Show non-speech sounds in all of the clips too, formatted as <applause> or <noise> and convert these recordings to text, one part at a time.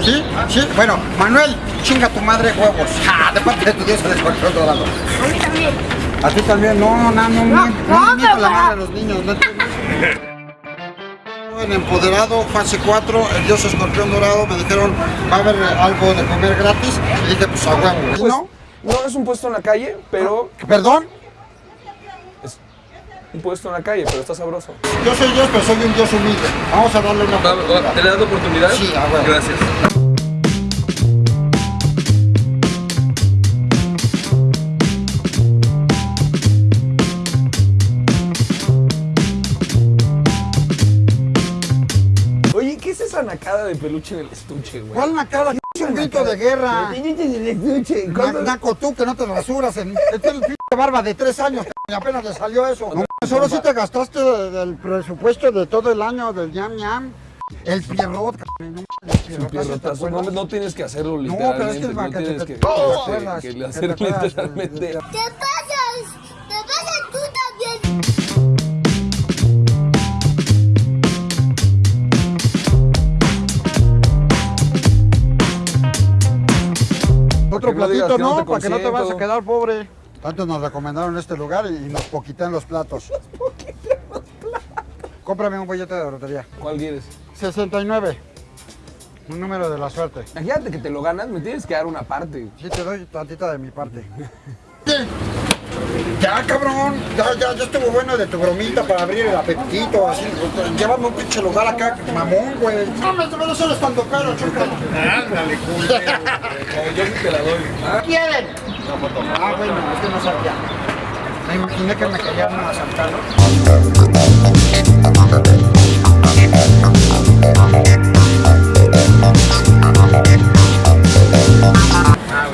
¿Sí? ¿Sí? Bueno, Manuel, chinga tu madre huevos. Ja, <laughs> de parte de tu dios el escorpión dorado. A mí también. A ti también, no, no, no, no, No, no, no, la madre a los niños, no? En Empoderado, fase 4, el dios escorpión dorado, me dijeron, va a haber algo de comer gratis, y dije, pues a huevo. ¿Y Pues, ¿No? no es un puesto en la calle, pero ¿Perdón? Un puesto en la calle, pero está sabroso. Yo soy dios, pero soy un dios humilde. Vamos a darle una oportunidad. ¿Te le das la oportunidad? Sí, a huevo. Gracias. Oye, ¿qué es esa nacada de peluche en el estuche, güey? ¿Cuál nacada? Es un grito de guerra. El estuche. Na- ¿cuándo- Naco tú que no te rasuras en tienes pinche barba de tres años <laughs> y apenas le salió eso. Solo si te gastaste de- del presupuesto de todo el año del ñam ñam. El pierrot, cabrón, no, pierrotazo, ¿te Pierrotazo, no, no tienes que hacerlo No, pero es literalmente, que es no, tienes que, que- que que te hacer acuerdas de- literalmente. ¿Te pasas? ¿Te pasas tú también? Otro platito no para que no te vayas a quedar pobre. Tanto nos recomendaron este lugar y nos poquitan los platos. Cómprame un bollete de lotería. ¿Cuál quieres? 69. Un número de la suerte. Imagínate que te lo ganas, me tienes que dar una parte. Sí, te doy tantita de mi parte. <laughs> Ya, cabrón, ya, ya, ya estuvo bueno de tu bromita para abrir el apetito, así, llévame un pinche lugar acá, mamón, güey. No, me no solo estando caro, chúcalo. Ándale, culero. <laughs> Yo sí te la doy. ¿Qué quieren? Ah, bueno, es que no sabía. Me imaginé que me querían asaltar.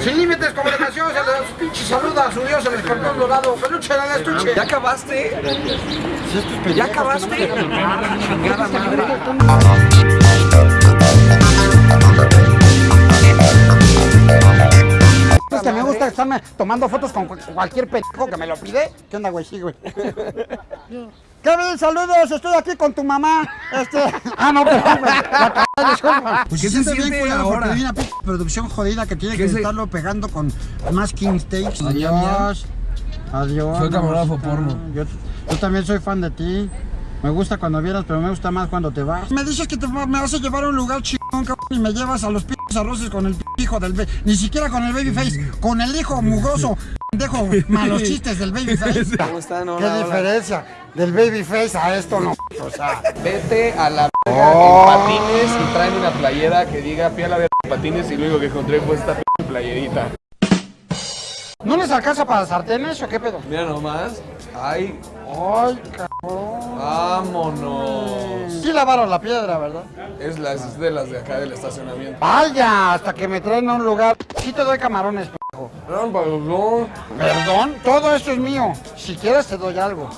Sin límites, comunicación, se le pinche saluda a su dios, el escorpión dorado, peluche del estuche. ¿Ya acabaste? ¿Ya acabaste? Estarme tomando fotos con cu- cualquier pendejo que me lo pide. ¿Qué onda, güey? Sí, güey. <laughs> Kevin, saludos, estoy aquí con tu mamá. Este. <laughs> Ah, no, perdón, disculpa. Pues ¿Qué se siente bien culero porque ahora? hay una pinche producción jodida que tiene que ¿Qué se- estarlo pegando con más King Steaks. Adiós. Adiós. Soy camarógrafo porno. Yo, yo también soy fan de ti. Me gusta cuando vienes, pero me gusta más cuando te vas. Me dices que te, me vas a llevar a un lugar chingón, cabrón, y me llevas a los pinches arroces con el p- hijo del... ba- Ni siquiera con el babyface, con el hijo mugroso, pendejo, malos chistes del babyface. <laughs> ¿Cómo están? ¿Qué Hola, hola. diferencia del babyface a esto no? O sea, Vete a la verga en patines y tráeme una playera que diga fui a la verga en patines y único que encontré fue esta playerita. ¿no les alcanza para sartenes o qué pedo? Mira nomás. Ay, Ay, cabrón. vámonos. Sí lavaron la piedra, ¿verdad? Es, la, es de las de acá del estacionamiento. Vaya, hasta que me traen a un lugar. Sí te doy camarones, pendejo. Perdón, perdón. Perdón, todo esto es mío. Si quieres te doy algo.